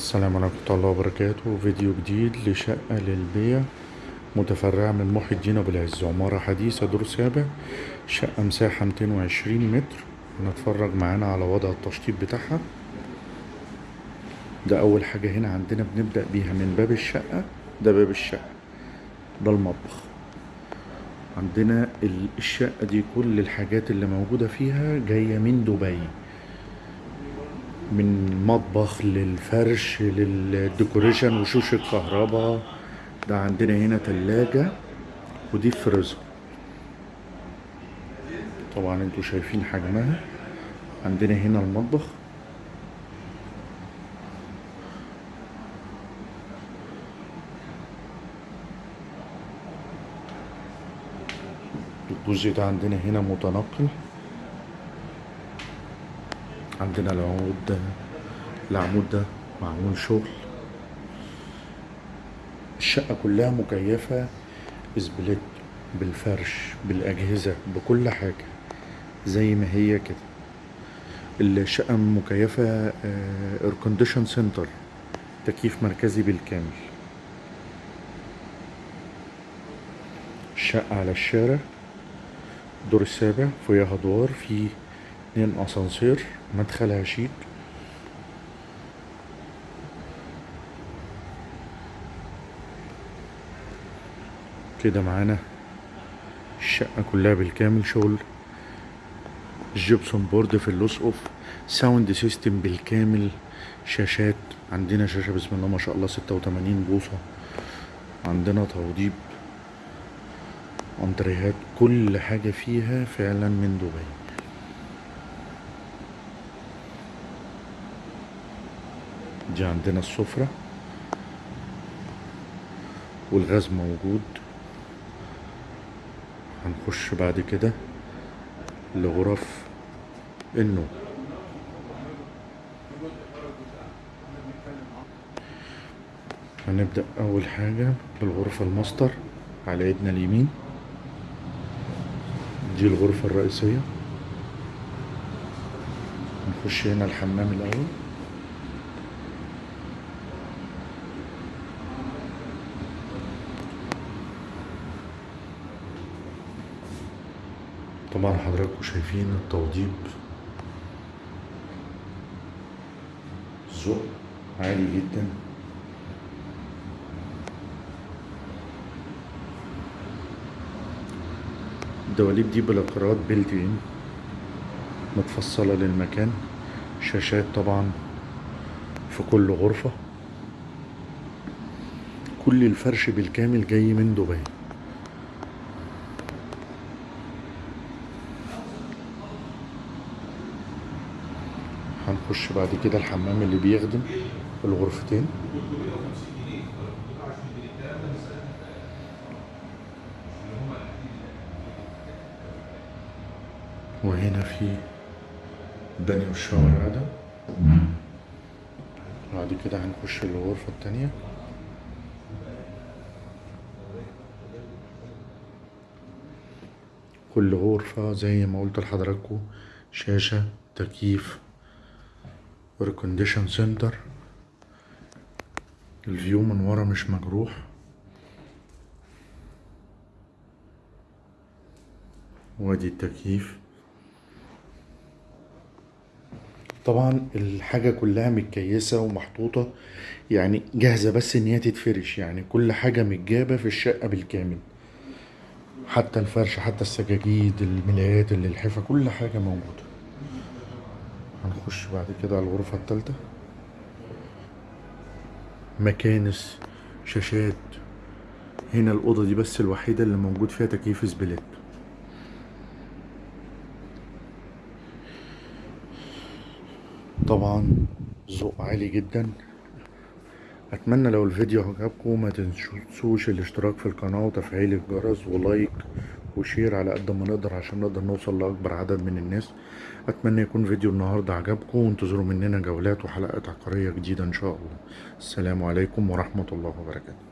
السلام عليكم ورحمة الله وبركاته. فيديو جديد لشقة للبيع متفرعة من محي الدين أبو العز. عمارة حديثة دور سابع شقة مساحة 220 متر. هنتفرج معانا على وضع التشطيب بتاعها. ده أول حاجة هنا عندنا بنبدأ بيها من باب الشقة. ده باب الشقة ده المطبخ. عندنا ال- الشقة دي كل الحاجات اللي موجودة فيها جاية من دبي. من مطبخ للفرش للديكوريشن وشوش الكهرباء. ده عندنا هنا تلاجة ودي فريزر. طبعا أنتوا شايفين حجمها. عندنا هنا المطبخ. الجزء ده عندنا هنا متنقل. عندنا العمود ده العمود ده معمول شغل. الشقة كلها مكيفة ب split بالفرش بالأجهزة بكل حاجة زي ما هي كده. الشقة مكيفة air condition center تكييف مركزي بالكامل. الشقة على الشارع الدور السابع فيها أدوار في اتنين أسانسير مدخلها شيك كده معانا الشقة كلها بالكامل شغل. الجبسون بورد في اللوس أوف. sound system بالكامل. شاشات عندنا شاشة بسم الله ما شاء الله ستة وتمانين بوصة. عندنا توضيب. انتريهات كل حاجة فيها فعلا من دبي. دي عندنا السفرة والغاز موجود. هنخش بعد كده لغرف النوم. هنبدأ أول حاجة بالغرفة الماستر على ايدنا اليمين. دي الغرفة الرئيسية. نخش هنا الحمام الأول. طبعا حضراتكم شايفين التوضيب. ذوق عالي جدا. الدواليب دي بالاقراط بيلت ان متفصلة للمكان. شاشات طبعا في كل غرفة. كل الفرش بالكامل جاي من دبي. هنخش بعد كده الحمام اللي بيخدم الغرفتين. وهنا في البانيو والشاور قاعدة بعد كده هنخش الغرفة التانية. كل غرفة زي ما قلت لحضراتكم شاشة تكييف air condition center ال view من ورا مش مجروح. وادي التكييف. طبعا الحاجة كلها متكيسة ومحطوطة يعني جاهزة بس إن هي تتفرش يعني كل حاجة متجابة في الشقة بالكامل. حتى الفرش حتى السجاجيد الملايات الالحفة كل حاجة موجودة. هنخش بعد كده على الغرفة التالتة. مكانس شاشات. هنا الأوضة دي بس الوحيدة اللي موجود فيها تكييف split. طبعا ذوق عالي جدا. أتمنى لو الفيديو عجبكم ما تنسوش الاشتراك في القناة وتفعيل الجرس و like وشير على قد ما نقدر عشان نقدر نوصل لأكبر عدد من الناس. أتمنى يكون فيديو النهاردة عجبكم وانتظروا مننا جولات وحلقات عقارية جديدة إن شاء الله. السلام عليكم ورحمة الله وبركاته.